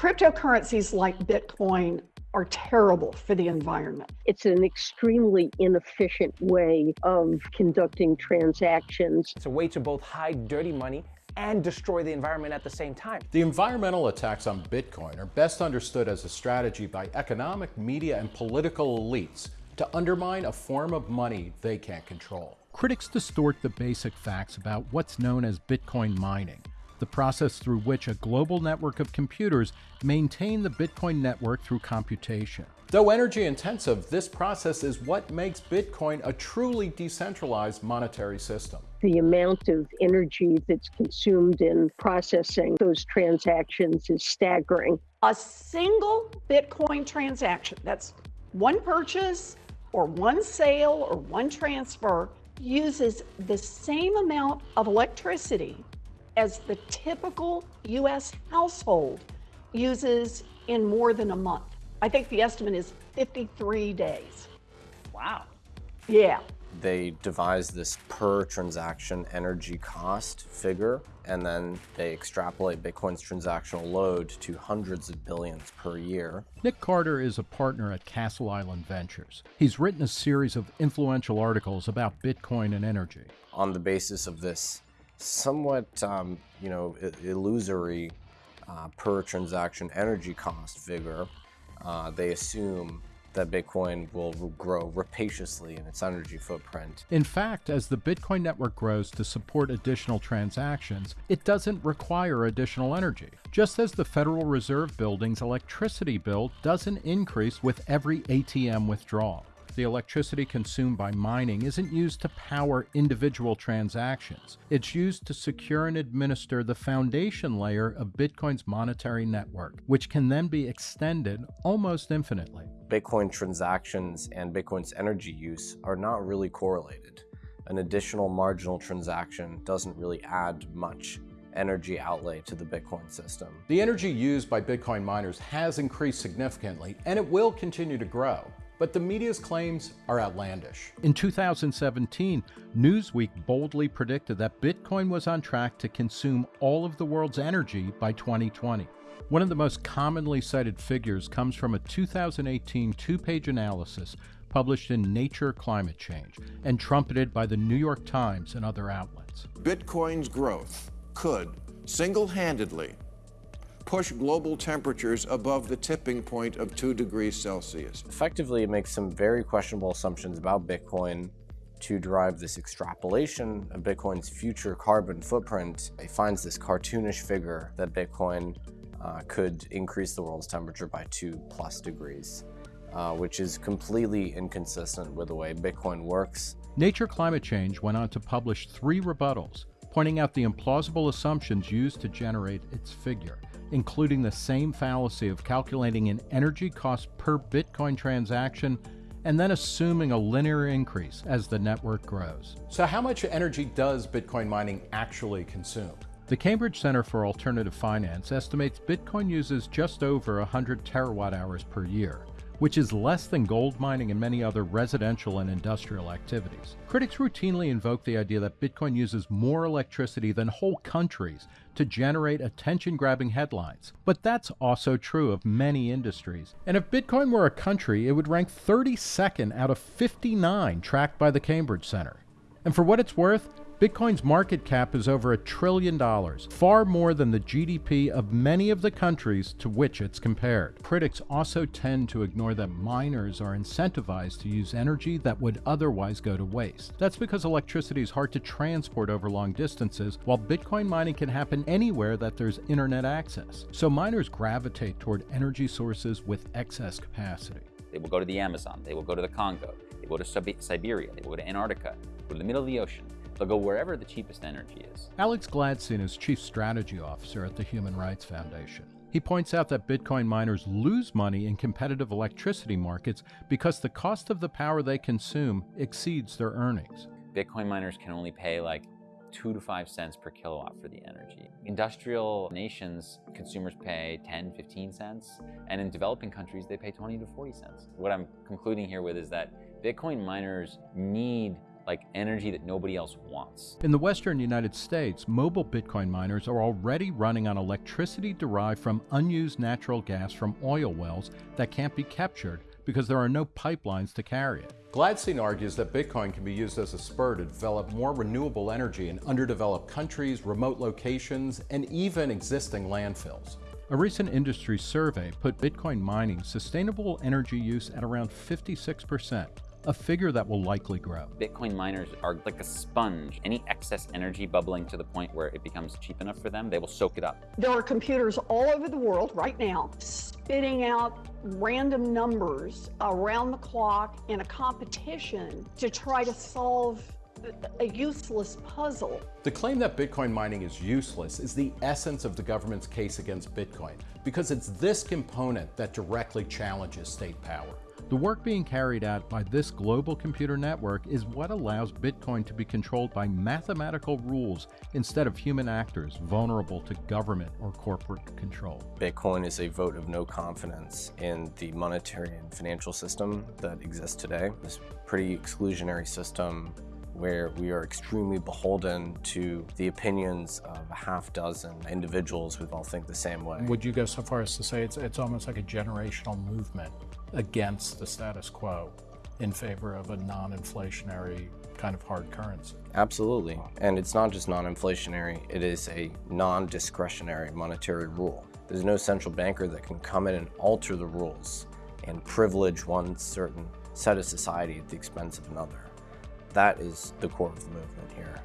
Cryptocurrencies like Bitcoin are terrible for the environment. It's an extremely inefficient way of conducting transactions. It's a way to both hide dirty money and destroy the environment at the same time. The environmental attacks on Bitcoin are best understood as a strategy by economic, media, and political elites to undermine a form of money they can't control. Critics distort the basic facts about what's known as Bitcoin mining, the process through which a global network of computers maintain the Bitcoin network through computation. Though energy intensive, this process is what makes Bitcoin a truly decentralized monetary system. The amount of energy that's consumed in processing those transactions is staggering. A single Bitcoin transaction, that's one purchase or one sale or one transfer, uses the same amount of electricity as the typical US household uses in more than a month. I think the estimate is 53 days. Wow. Yeah. They devised this per transaction energy cost figure, and then they extrapolate Bitcoin's transactional load to hundreds of billions per year. Nick Carter is a partner at Castle Island Ventures. He's written a series of influential articles about Bitcoin and energy. On the basis of this somewhat, um, you know, illusory uh, per transaction energy cost figure, uh, they assume that Bitcoin will grow rapaciously in its energy footprint. In fact, as the Bitcoin network grows to support additional transactions, it doesn't require additional energy. Just as the Federal Reserve Building's electricity bill doesn't increase with every ATM withdrawal the electricity consumed by mining isn't used to power individual transactions. It's used to secure and administer the foundation layer of Bitcoin's monetary network, which can then be extended almost infinitely. Bitcoin transactions and Bitcoin's energy use are not really correlated. An additional marginal transaction doesn't really add much energy outlay to the Bitcoin system. The energy used by Bitcoin miners has increased significantly, and it will continue to grow but the media's claims are outlandish. In 2017, Newsweek boldly predicted that Bitcoin was on track to consume all of the world's energy by 2020. One of the most commonly cited figures comes from a 2018 two-page analysis published in Nature Climate Change and trumpeted by the New York Times and other outlets. Bitcoin's growth could single-handedly push global temperatures above the tipping point of 2 degrees Celsius. Effectively, it makes some very questionable assumptions about Bitcoin to drive this extrapolation of Bitcoin's future carbon footprint. It finds this cartoonish figure that Bitcoin uh, could increase the world's temperature by 2 plus degrees. Uh, which is completely inconsistent with the way Bitcoin works. Nature Climate Change went on to publish three rebuttals, pointing out the implausible assumptions used to generate its figure including the same fallacy of calculating an energy cost per Bitcoin transaction and then assuming a linear increase as the network grows. So how much energy does Bitcoin mining actually consume? The Cambridge Center for Alternative Finance estimates Bitcoin uses just over 100 terawatt hours per year which is less than gold mining and many other residential and industrial activities. Critics routinely invoke the idea that Bitcoin uses more electricity than whole countries to generate attention grabbing headlines. But that's also true of many industries. And if Bitcoin were a country, it would rank 32nd out of 59 tracked by the Cambridge Center. And for what it's worth, Bitcoin's market cap is over a trillion dollars, far more than the GDP of many of the countries to which it's compared. Critics also tend to ignore that miners are incentivized to use energy that would otherwise go to waste. That's because electricity is hard to transport over long distances, while Bitcoin mining can happen anywhere that there's internet access. So miners gravitate toward energy sources with excess capacity. They will go to the Amazon, they will go to the Congo, they will go to Siberia, they will go to Antarctica, go to the middle of the ocean. They'll go wherever the cheapest energy is. Alex Gladstein is Chief Strategy Officer at the Human Rights Foundation. He points out that Bitcoin miners lose money in competitive electricity markets because the cost of the power they consume exceeds their earnings. Bitcoin miners can only pay like two to five cents per kilowatt for the energy. Industrial nations, consumers pay 10, 15 cents, and in developing countries, they pay 20 to 40 cents. What I'm concluding here with is that Bitcoin miners need like energy that nobody else wants. In the western United States, mobile Bitcoin miners are already running on electricity derived from unused natural gas from oil wells that can't be captured because there are no pipelines to carry it. Gladstein argues that Bitcoin can be used as a spur to develop more renewable energy in underdeveloped countries, remote locations, and even existing landfills. A recent industry survey put Bitcoin mining sustainable energy use at around 56%, a figure that will likely grow. Bitcoin miners are like a sponge. Any excess energy bubbling to the point where it becomes cheap enough for them, they will soak it up. There are computers all over the world right now spitting out random numbers around the clock in a competition to try to solve a useless puzzle. The claim that Bitcoin mining is useless is the essence of the government's case against Bitcoin, because it's this component that directly challenges state power. The work being carried out by this global computer network is what allows Bitcoin to be controlled by mathematical rules instead of human actors vulnerable to government or corporate control. Bitcoin is a vote of no confidence in the monetary and financial system that exists today. This pretty exclusionary system where we are extremely beholden to the opinions of a half dozen individuals who all think the same way. Would you go so far as to say it's, it's almost like a generational movement against the status quo in favor of a non-inflationary kind of hard currency? Absolutely. And it's not just non-inflationary, it is a non-discretionary monetary rule. There's no central banker that can come in and alter the rules and privilege one certain set of society at the expense of another. That is the core of the movement here.